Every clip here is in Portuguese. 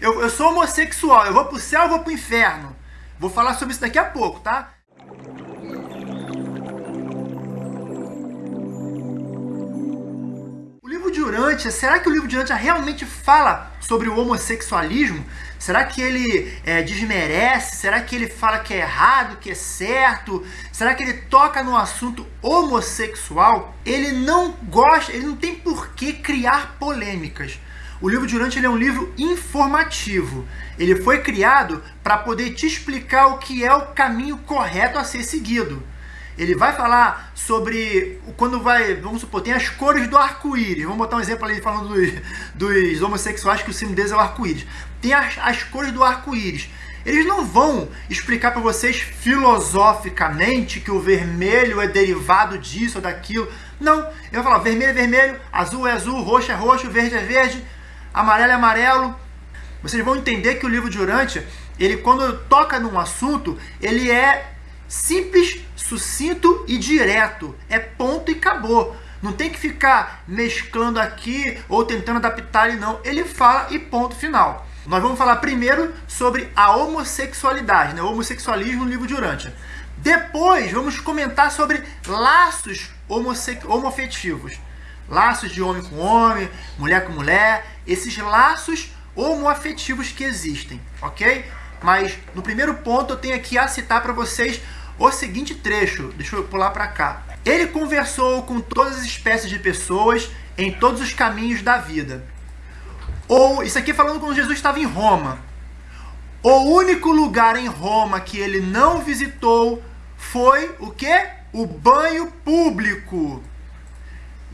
eu, eu sou homossexual, eu vou pro céu ou vou pro inferno? Vou falar sobre isso daqui a pouco, tá? O livro de Urântia, será que o livro de Urântia realmente fala sobre o homossexualismo? Será que ele é, desmerece? Será que ele fala que é errado, que é certo? Será que ele toca no assunto homossexual? Ele não gosta, ele não tem por que criar polêmicas. O livro de Urântia é um livro informativo. Ele foi criado para poder te explicar o que é o caminho correto a ser seguido. Ele vai falar sobre quando vai, vamos supor, tem as cores do arco-íris. Vamos botar um exemplo ali falando dos, dos homossexuais que o símbolo deles é o arco-íris. Tem as, as cores do arco-íris. Eles não vão explicar para vocês filosoficamente que o vermelho é derivado disso ou daquilo. Não, ele vai falar vermelho é vermelho, azul é azul, roxo é roxo, verde é verde, amarelo é amarelo. Vocês vão entender que o livro de Urântia, ele quando toca num assunto, ele é simples, sucinto e direto. É ponto e acabou. Não tem que ficar mesclando aqui ou tentando adaptar ele não. Ele fala e ponto final. Nós vamos falar primeiro sobre a homossexualidade, né? o homossexualismo no livro de Urântia. Depois vamos comentar sobre laços homofetivos. Laços de homem com homem, mulher com mulher, esses laços homoafetivos que existem, ok? Mas no primeiro ponto eu tenho aqui a citar para vocês o seguinte trecho, deixa eu pular para cá. Ele conversou com todas as espécies de pessoas em todos os caminhos da vida. Ou, isso aqui falando quando Jesus estava em Roma. O único lugar em Roma que ele não visitou foi o quê? O banho público.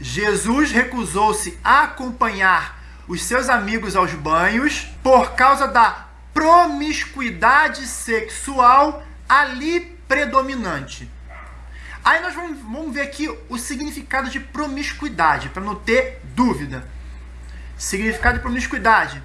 Jesus recusou-se a acompanhar os seus amigos aos banhos por causa da promiscuidade sexual ali predominante. Aí nós vamos, vamos ver aqui o significado de promiscuidade, para não ter dúvida. Significado de promiscuidade.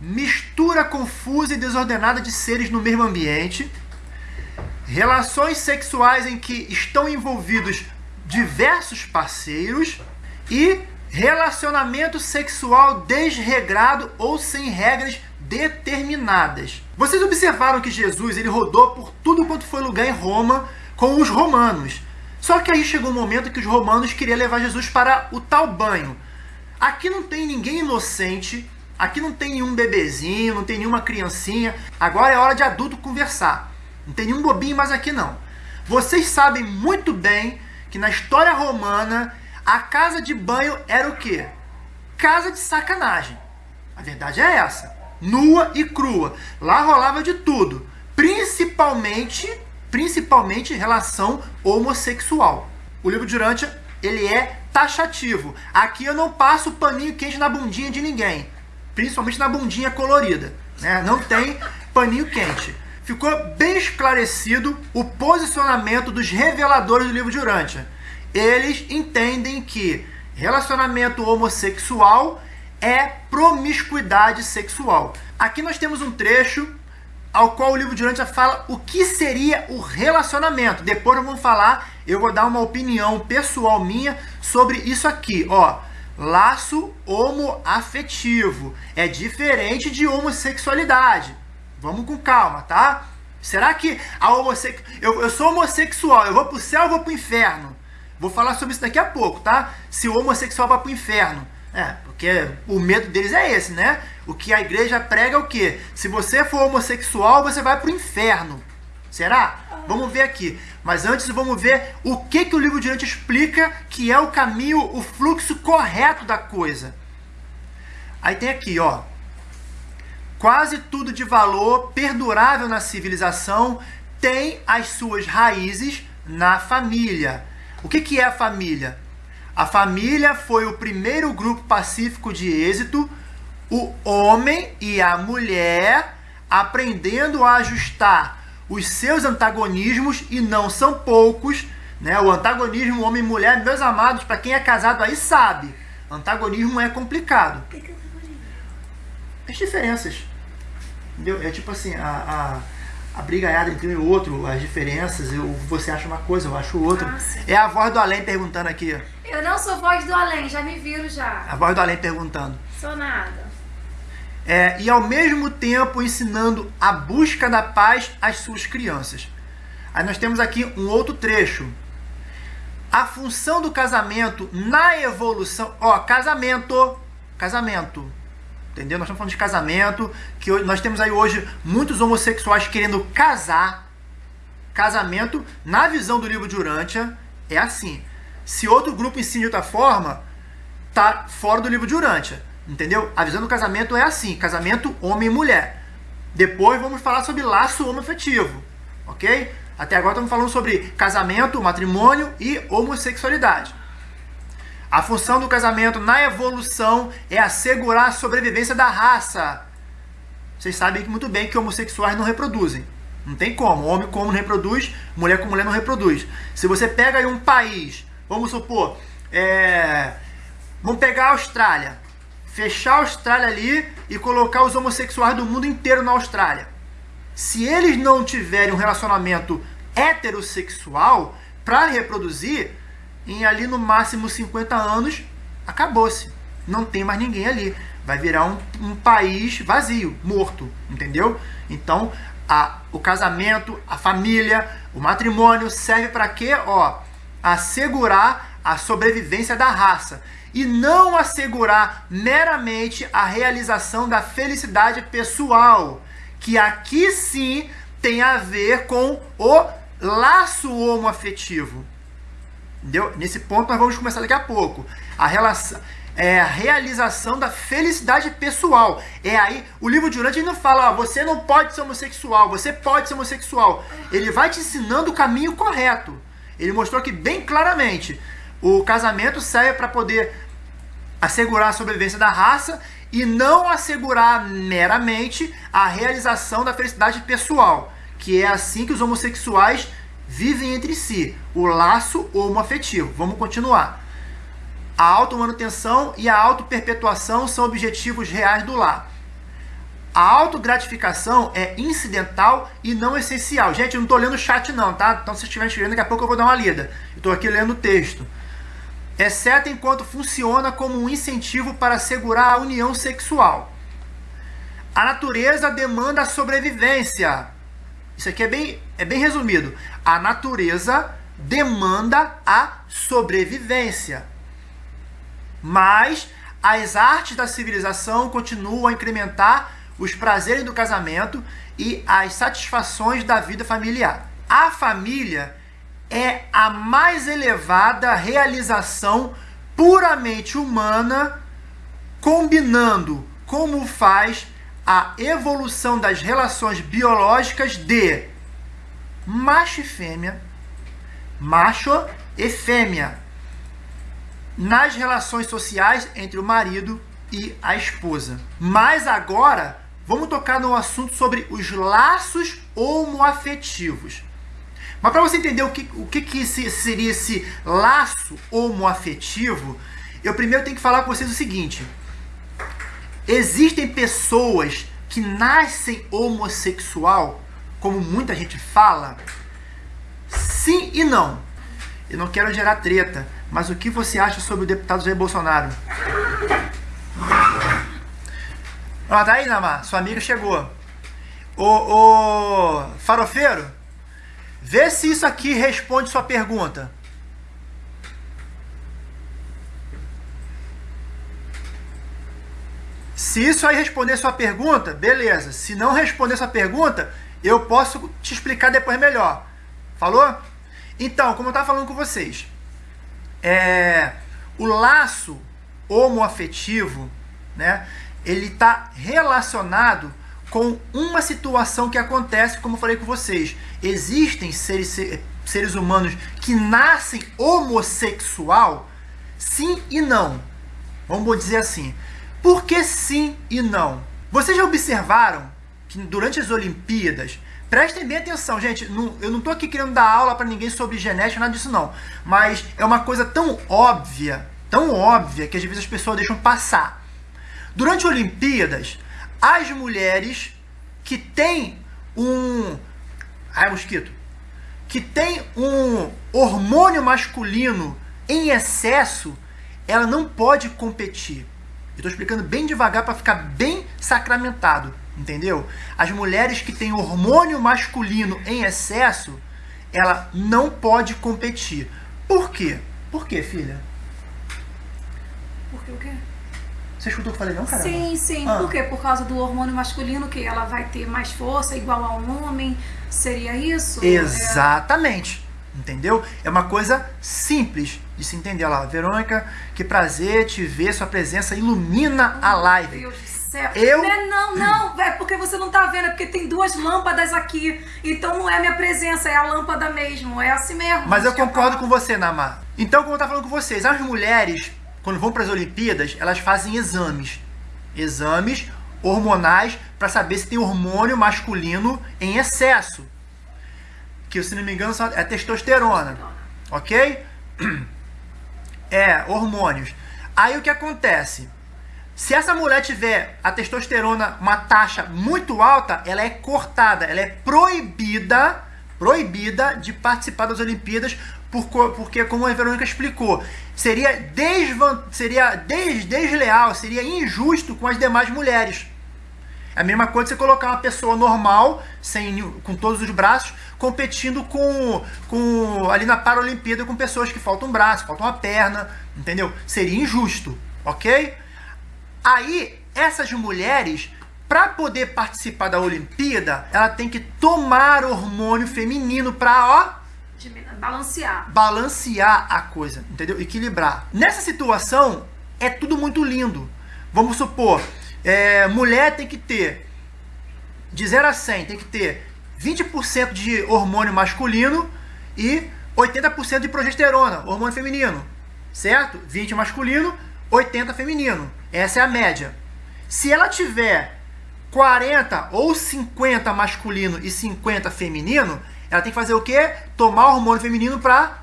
Mistura confusa e desordenada de seres no mesmo ambiente. Relações sexuais em que estão envolvidos diversos parceiros. E relacionamento sexual desregrado ou sem regras determinadas. Vocês observaram que Jesus ele rodou por tudo quanto foi lugar em Roma com os romanos. Só que aí chegou um momento que os romanos queriam levar Jesus para o tal banho. Aqui não tem ninguém inocente, aqui não tem nenhum bebezinho, não tem nenhuma criancinha. Agora é hora de adulto conversar. Não tem nenhum bobinho mais aqui não. Vocês sabem muito bem que na história romana a casa de banho era o quê? Casa de sacanagem. A verdade é essa nua e crua. Lá rolava de tudo, principalmente, principalmente relação homossexual. O livro de Urântia, ele é taxativo. Aqui eu não passo paninho quente na bundinha de ninguém, principalmente na bundinha colorida. Né? Não tem paninho quente. Ficou bem esclarecido o posicionamento dos reveladores do livro de Urântia. Eles entendem que relacionamento homossexual é promiscuidade sexual. Aqui nós temos um trecho ao qual o livro de Urântia fala o que seria o relacionamento. Depois nós vamos falar, eu vou dar uma opinião pessoal minha sobre isso aqui, ó. Laço homoafetivo é diferente de homossexualidade. Vamos com calma, tá? Será que a homosse... eu, eu sou homossexual, eu vou pro céu ou vou pro inferno? Vou falar sobre isso daqui a pouco, tá? Se o homossexual vai pro inferno. É, porque o medo deles é esse, né? O que a igreja prega é o quê? Se você for homossexual, você vai para o inferno. Será? Vamos ver aqui. Mas antes vamos ver o que, que o livro de Dante explica que é o caminho, o fluxo correto da coisa. Aí tem aqui, ó. Quase tudo de valor perdurável na civilização tem as suas raízes na família. O que, que é a família? A família foi o primeiro grupo pacífico de êxito, o homem e a mulher aprendendo a ajustar os seus antagonismos, e não são poucos, né? O antagonismo homem e mulher, meus amados, para quem é casado aí sabe, antagonismo é complicado. As diferenças. Entendeu? É tipo assim, a, a, a brigaiada entre um e outro, as diferenças, eu, você acha uma coisa, eu acho outra. Ah, é a voz do além perguntando aqui. Eu não sou voz do além, já me viram já. A voz do além perguntando. Sou nada. é, e ao mesmo tempo ensinando a busca da paz às suas crianças. Aí nós temos aqui um outro trecho. A função do casamento na evolução. Ó, casamento. Casamento. Entendeu? Nós estamos falando de casamento. Que nós temos aí hoje muitos homossexuais querendo casar. Casamento, na visão do livro de Urântia, é assim. Se outro grupo ensina de outra forma, tá fora do livro de Urântia. Entendeu? A visão do casamento é assim: casamento homem e mulher. Depois vamos falar sobre laço homoafetivo. Ok? Até agora estamos falando sobre casamento, matrimônio e homossexualidade. A função do casamento na evolução é assegurar a sobrevivência da raça. Vocês sabem muito bem que homossexuais não reproduzem. Não tem como. Homem com homem não reproduz, mulher com mulher não reproduz. Se você pega aí um país, vamos supor, é... vamos pegar a Austrália fechar a Austrália ali e colocar os homossexuais do mundo inteiro na Austrália. Se eles não tiverem um relacionamento heterossexual para reproduzir, em ali no máximo 50 anos, acabou-se. Não tem mais ninguém ali. Vai virar um, um país vazio, morto, entendeu? Então, a, o casamento, a família, o matrimônio serve para quê? Ó, assegurar a sobrevivência da raça e não assegurar meramente a realização da felicidade pessoal, que aqui sim tem a ver com o laço homoafetivo. Entendeu? Nesse ponto nós vamos começar daqui a pouco. A relação é a realização da felicidade pessoal. É aí, o livro de Urântia não fala, ó, você não pode ser homossexual, você pode ser homossexual. Ele vai te ensinando o caminho correto. Ele mostrou aqui bem claramente. O casamento serve para poder assegurar a sobrevivência da raça e não assegurar meramente a realização da felicidade pessoal, que é assim que os homossexuais vivem entre si, o laço homoafetivo. Vamos continuar. A automanutenção e a autoperpetuação são objetivos reais do lar. A autogratificação é incidental e não essencial. Gente, eu não estou lendo o chat não, tá? Então se estiver escrevendo, daqui a pouco eu vou dar uma lida. Estou aqui lendo o texto exceto enquanto funciona como um incentivo para assegurar a união sexual. A natureza demanda a sobrevivência. Isso aqui é bem, é bem resumido. A natureza demanda a sobrevivência. Mas as artes da civilização continuam a incrementar os prazeres do casamento e as satisfações da vida familiar. A família é a mais elevada realização puramente humana, combinando como faz a evolução das relações biológicas de macho e fêmea, macho e fêmea, nas relações sociais entre o marido e a esposa. Mas agora vamos tocar no assunto sobre os laços homoafetivos. Mas para você entender o que, o que, que seria esse laço homoafetivo, eu primeiro tenho que falar com vocês o seguinte. Existem pessoas que nascem homossexual, como muita gente fala? Sim e não. Eu não quero gerar treta, mas o que você acha sobre o deputado Jair Bolsonaro? Ó, tá aí, Namar, sua amiga chegou. Ô, ô, farofeiro, Vê se isso aqui responde sua pergunta. Se isso aí responder sua pergunta, beleza. Se não responder sua pergunta, eu posso te explicar depois melhor. Falou? Então, como eu estava falando com vocês, é, o laço homoafetivo, né, ele está relacionado com uma situação que acontece, como eu falei com vocês. Existem seres, seres humanos que nascem homossexual? Sim e não. Vamos dizer assim. Por que sim e não? Vocês já observaram que durante as Olimpíadas, prestem bem atenção, gente, não, eu não estou aqui querendo dar aula para ninguém sobre genética, nada disso não, mas é uma coisa tão óbvia, tão óbvia, que às vezes as pessoas deixam passar. Durante as Olimpíadas, as mulheres que têm um. Ai, mosquito. Que tem um hormônio masculino em excesso, ela não pode competir. Eu estou explicando bem devagar para ficar bem sacramentado, entendeu? As mulheres que têm hormônio masculino em excesso, ela não pode competir. Por quê? Por quê, filha? Por que o quê? Você escutou o que eu falei, não, cara? Sim, sim. Ah. Por quê? Por causa do hormônio masculino, que ela vai ter mais força, igual a um homem. Seria isso? Exatamente. Entendeu? É uma coisa simples de se entender. Olha lá, Verônica, que prazer te ver, sua presença ilumina a live. Meu Deus do céu. Eu- Não, é não, não, é porque você não tá vendo, é porque tem duas lâmpadas aqui. Então não é minha presença, é a lâmpada mesmo. É assim mesmo. Mas eu concordo falar. com você, Namar. Então, como eu tava falando com vocês, as mulheres, quando vão para as Olimpíadas, elas fazem exames. Exames hormonais para saber se tem hormônio masculino em excesso. Que, se não me engano, é testosterona. Ok? É, hormônios. Aí o que acontece? Se essa mulher tiver a testosterona uma taxa muito alta, ela é cortada, ela é proibida, proibida de participar das Olimpíadas, porque, como a Verônica explicou, seria, desvan, seria des, desleal, seria injusto com as demais mulheres. É a mesma coisa você colocar uma pessoa normal, sem, com todos os braços, competindo com, com ali na Paralimpíada com pessoas que faltam um braço, faltam uma perna, entendeu? Seria injusto, ok? Aí, essas mulheres, para poder participar da Olimpíada, ela tem que tomar hormônio feminino para, ó, balancear. balancear a coisa, entendeu? Equilibrar. Nessa situação, é tudo muito lindo. Vamos supor, é, mulher tem que ter, de 0 a 100, tem que ter 20% de hormônio masculino e 80% de progesterona, hormônio feminino. Certo? 20 masculino, 80 feminino. Essa é a média. Se ela tiver 40 ou 50 masculino e 50 feminino, ela tem que fazer o quê? Tomar hormônio feminino para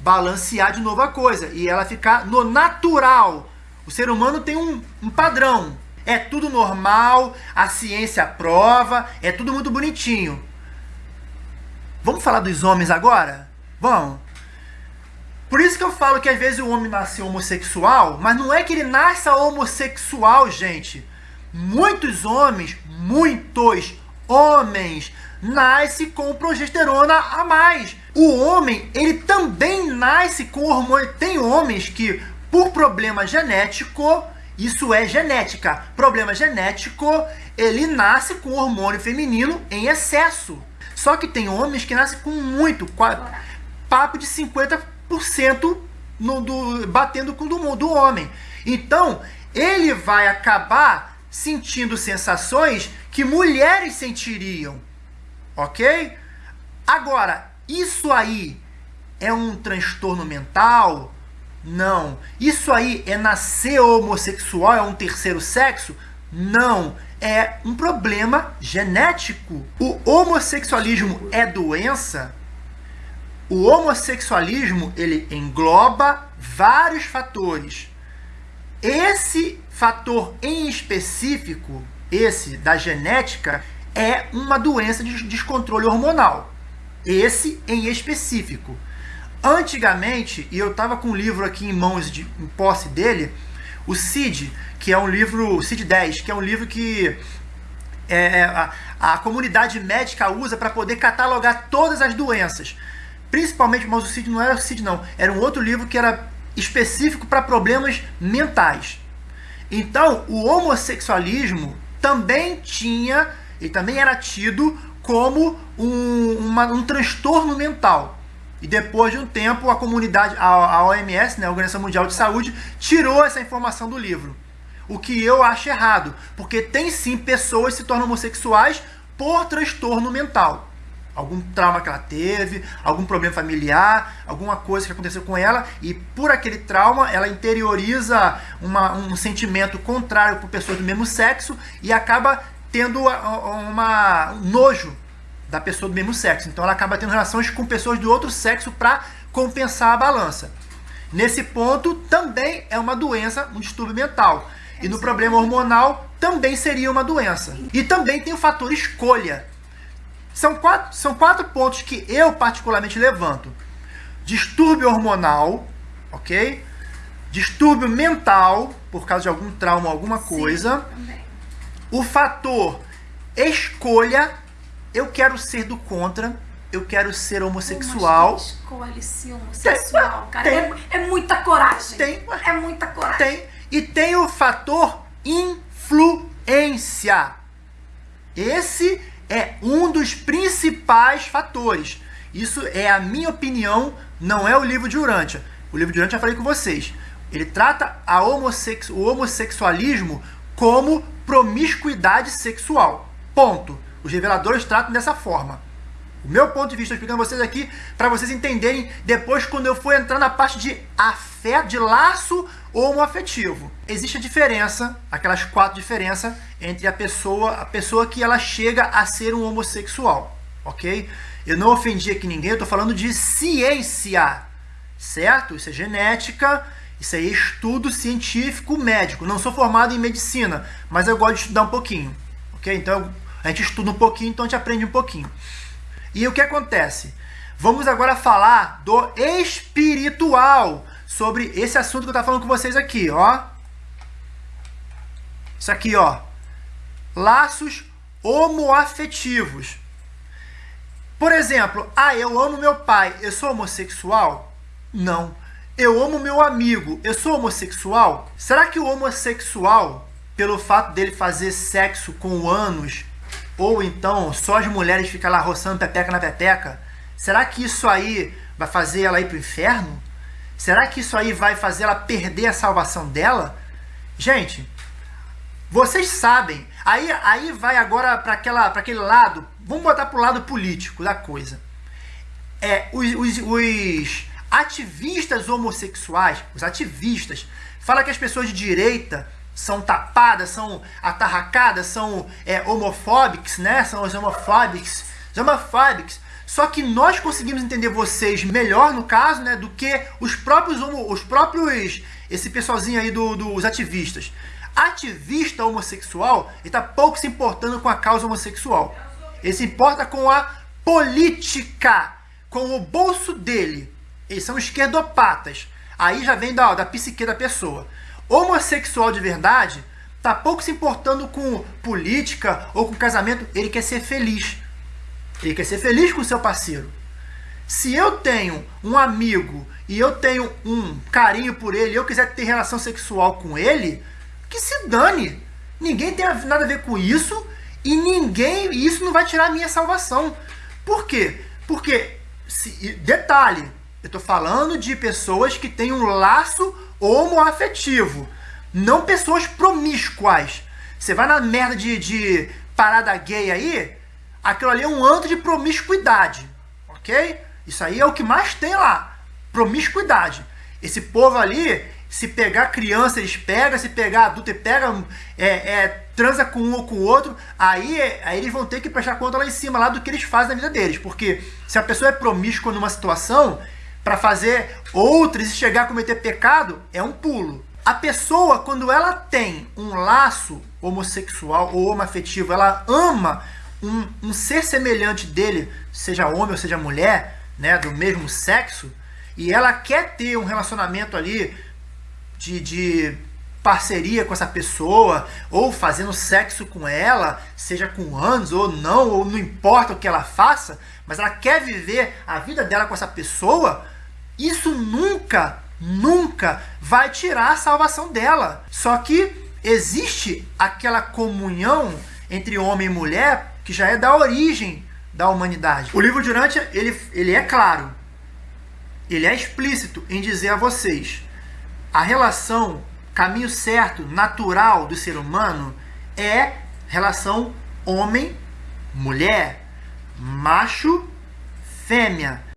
balancear de novo a coisa e ela ficar no natural. O ser humano tem um, um padrão. É tudo normal, a ciência prova, é tudo muito bonitinho. Vamos falar dos homens agora? Vamos. Por isso que eu falo que às vezes o homem nasce homossexual, mas não é que ele nasça homossexual, gente. Muitos homens, muitos homens, nascem com progesterona a mais. O homem, ele também nasce com hormônio. Tem homens que, por problema genético, isso é genética, problema genético, ele nasce com hormônio feminino em excesso. Só que tem homens que nascem com muito, papo de 50% no, do, batendo com o do, do homem. Então, ele vai acabar sentindo sensações que mulheres sentiriam. Ok? Agora, isso aí é um transtorno mental? Não. Isso aí é nascer homossexual, é um terceiro sexo? Não. É um problema genético. O homossexualismo é doença? O homossexualismo ele engloba vários fatores. Esse fator em específico, esse da genética, é uma doença de descontrole hormonal. Esse em específico. Antigamente, e eu estava com um livro aqui em mãos, de, em posse dele, o CID, que é um livro, o CID 10, que é um livro que é, a, a comunidade médica usa para poder catalogar todas as doenças. Principalmente, mas o CID não era o CID não, era um outro livro que era específico para problemas mentais. Então, o homossexualismo também tinha, e também era tido como um, uma- um transtorno mental. E depois de um tempo, a comunidade, a, OMS, né, a Organização Mundial de Saúde, tirou essa informação do livro. O que eu acho errado, porque tem sim pessoas que se tornam homossexuais por transtorno mental. Algum trauma que ela teve, algum problema familiar, alguma coisa que aconteceu com ela, e por aquele trauma ela interioriza uma- um sentimento contrário por pessoas do mesmo sexo e acaba tendo uma, um nojo da pessoa do mesmo sexo. Então ela acaba tendo relações com pessoas do outro sexo para compensar a balança. Nesse ponto, também é uma doença, um distúrbio mental. E no problema hormonal, também seria uma doença. E também tem o fator escolha. São quatro, são quatro pontos que eu particularmente levanto: distúrbio hormonal, ok? Distúrbio mental, por causa de algum trauma, alguma coisa. Sim, o fator escolha, eu quero ser do contra, eu quero ser homossexual. Mas escolhe ser homossexual, Tem, cara. tem. É, é muita coragem. Tem. É muita coragem. Tem. E tem o fator influência. Esse é um dos principais fatores. Isso é a minha opinião, não é o livro de Urântia. O livro de Urântia eu falei com vocês. Ele trata a o homossexualismo como promiscuidade sexual. Ponto. Os reveladores tratam dessa forma. O meu ponto de vista, estou explicando vocês aqui para vocês entenderem depois quando eu for entrar na parte de afeto, de laço homoafetivo. Existe a diferença, aquelas quatro diferenças entre a pessoa, a pessoa que ela chega a ser um homossexual, ok? Eu não ofendi aqui ninguém, eu estou falando de ciência, certo? Isso é genética, isso é estudo científico médico. Não sou formado em medicina, mas eu gosto de estudar um pouquinho, ok? Então a gente estuda um pouquinho, então a gente aprende um pouquinho. E o que acontece? Vamos agora falar do espiritual, sobre esse assunto que eu estava falando com vocês aqui, ó. Isso aqui, ó. Laços homoafetivos. Por exemplo, ah, eu amo meu pai, eu sou homossexual? Não. Eu amo meu amigo, eu sou homossexual? Será que o homossexual, pelo fato dele fazer sexo com anos, ou então só as mulheres ficam lá roçando pepeca na pepeca, será que isso aí vai fazer ela ir para o inferno? Será que isso aí vai fazer ela perder a salvação dela? Gente, vocês sabem. Aí, aí vai agora para aquele lado. Vamos botar para o lado político da coisa. É, os, os, os ativistas homossexuais, os ativistas, falam que as pessoas de direita são tapadas, são atarracadas, são é, homofóbicos, né? São os homofóbicos. Os homofóbicos só que nós conseguimos entender vocês melhor, no caso, né, do que os próprios, os próprios esse pessoalzinho aí do, dos ativistas. Ativista homossexual, ele está pouco se importando com a causa homossexual. Ele se importa com a política, com o bolso dele. Eles são esquerdopatas. Aí já vem da, da psique da pessoa. Homossexual de verdade está pouco se importando com política ou com casamento, ele quer ser feliz. Ele quer ser feliz com o seu parceiro. Se eu tenho um amigo e eu tenho um carinho por ele eu quiser ter relação sexual com ele, que se dane. Ninguém tem nada a ver com isso e ninguém. Isso não vai tirar a minha salvação. Por quê? Porque, se, detalhe, eu estou falando de pessoas que têm um laço homoafetivo, não pessoas promíscuas. Você vai na merda de, de parada gay aí, aquilo ali é um antro de promiscuidade, ok? Isso aí é o que mais tem lá, promiscuidade. Esse povo ali, se pegar criança, eles pegam, se pegar adulto, ele pega, é, é, transa com um ou com o outro, aí, aí eles vão ter que prestar conta lá em cima lá do que eles fazem na vida deles. Porque se a pessoa é promíscua numa situação, para fazer outras e chegar a cometer pecado, é um pulo. A pessoa, quando ela tem um laço homossexual ou homoafetivo, ela ama um, um ser semelhante dele, seja homem ou seja mulher, né, do mesmo sexo, e ela quer ter um relacionamento ali de, de parceria com essa pessoa, ou fazendo sexo com ela, seja com anos ou não, ou não importa o que ela faça, mas ela quer viver a vida dela com essa pessoa, isso nunca, nunca vai tirar a salvação dela. Só que existe aquela comunhão entre homem e mulher que já é da origem da humanidade. O livro de Urântia, ele, ele é claro, ele é explícito em dizer a vocês, a relação, caminho certo, natural do ser humano é relação homem-mulher, macho-fêmea.